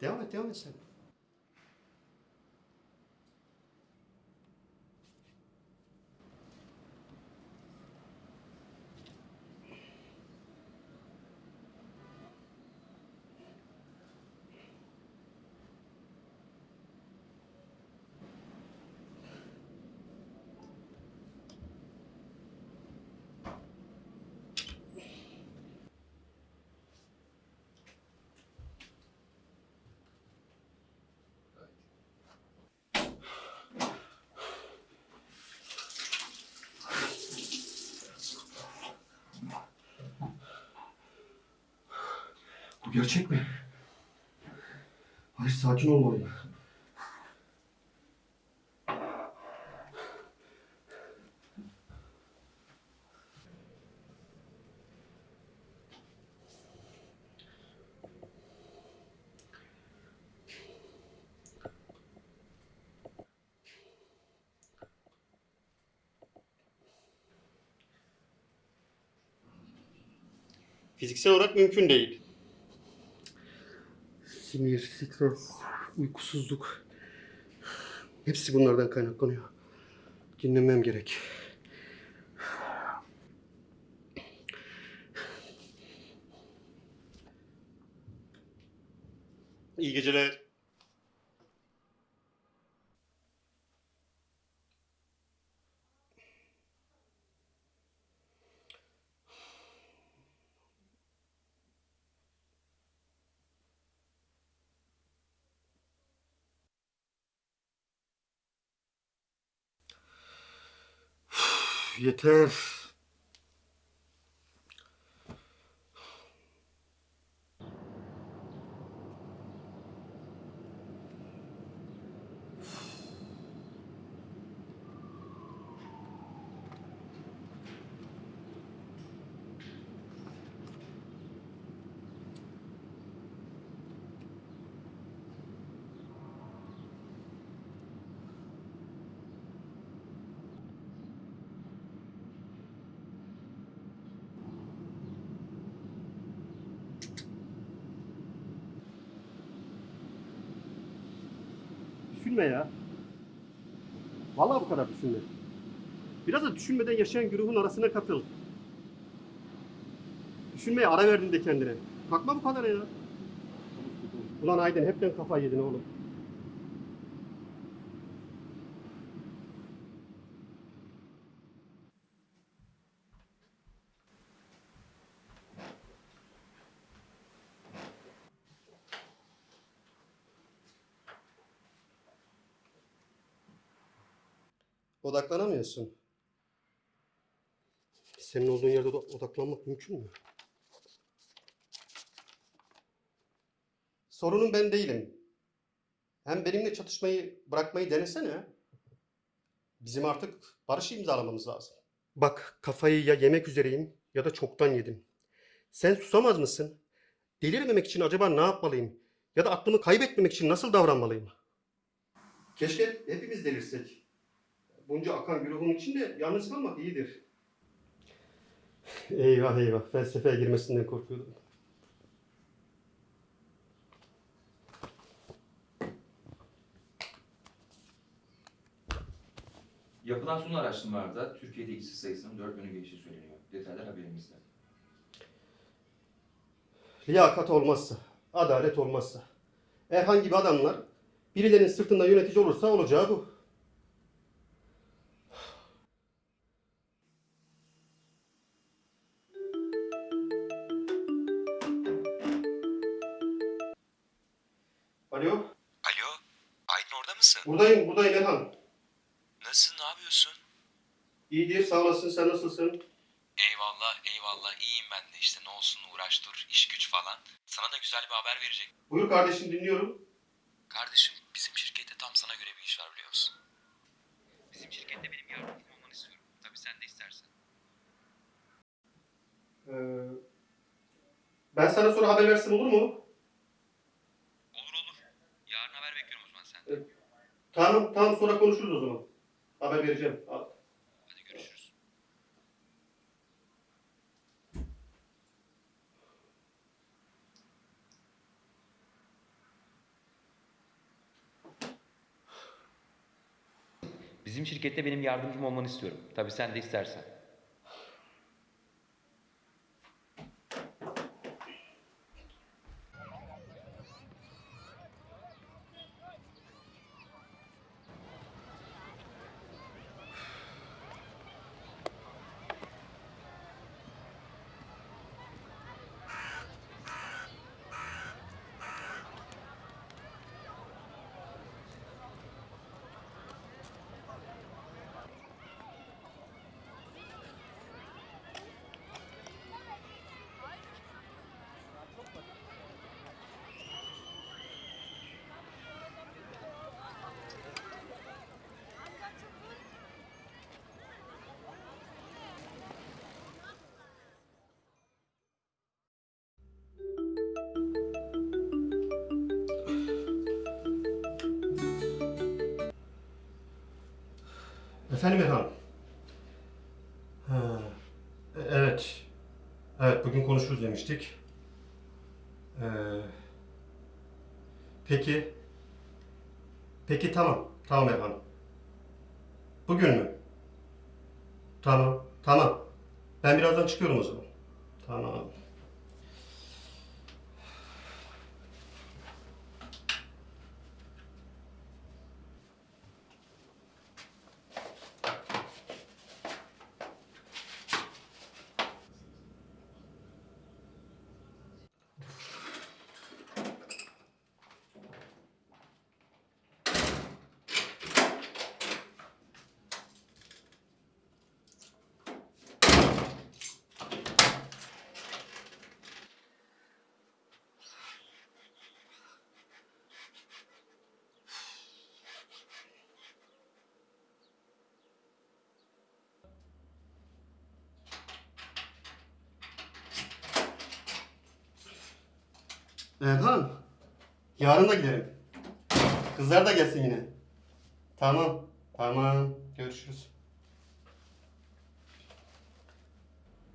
Devam et, devam et sen. gerçek mi? Hayır, sakin olmalıyım. Fiziksel olarak mümkün değil. Sinir, stres, uykusuzluk. Hepsi bunlardan kaynaklanıyor. Dinlemem gerek. İyi geceler. je też. Düşünme ya. Vallahi bu kadar düşünme. Biraz da düşünmeden yaşayan güruhun arasına katıl. Düşünmeye ara verdin de kendine. Takma bu kadar ya. Ulan Aydın hepten kafayı yedin oğlum. Odaklanamıyorsun. Senin olduğun yerde oda- odaklanmak mümkün mü? Sorunun ben değilim. Hem benimle çatışmayı bırakmayı denesene. Bizim artık barış imzalamamız lazım. Bak kafayı ya yemek üzereyim ya da çoktan yedim. Sen susamaz mısın? Delirmemek için acaba ne yapmalıyım? Ya da aklımı kaybetmemek için nasıl davranmalıyım? Keşke hepimiz delirsek. Bunca akan güruhun içinde yalnız kalmak iyidir. Eyvah eyvah felsefeye girmesinden korkuyordum. Yapılan son araştırmalarda Türkiye'de işsiz sayısının 4 yönü geçtiği söyleniyor. Detaylar haberimizde. Liyakat olmazsa, adalet olmazsa, herhangi bir adamlar birilerinin sırtında yönetici olursa olacağı bu. Alo, Alo, Aydın orada mısın? buradayım, buradayım Elhan. Nasılsın, ne yapıyorsun? İyidir, sağ olasın, sen nasılsın? Eyvallah, eyvallah, iyiyim ben de işte ne olsun uğraş dur, iş güç falan. Sana da güzel bir haber verecek. Buyur kardeşim dinliyorum. Kardeşim, bizim şirkette tam sana göre bir iş var biliyor musun? Bizim şirkette benim yardımcım olmanı istiyorum. Tabii sen de istersen. Ee, ben sana sonra haber versem olur mu? Tamam, tam sonra konuşuruz o zaman. Haber vereceğim. Hadi görüşürüz. Bizim şirkette benim yardımcım olmanı istiyorum. Tabii sen de istersen. Efendim efendim. Ha, e- evet. Evet bugün konuşuruz demiştik. Ee, peki. Peki tamam. Tamam efendim. Bugün mü? Tamam. Tamam. Ben birazdan çıkıyorum o zaman. Tamam. Erhan. Yarın da gidelim. Kızlar da gelsin yine. Tamam. Tamam. Görüşürüz.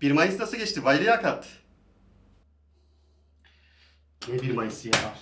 1 Mayıs nasıl geçti? Bayrağı kat. Ne 1 Mayıs'ı ya?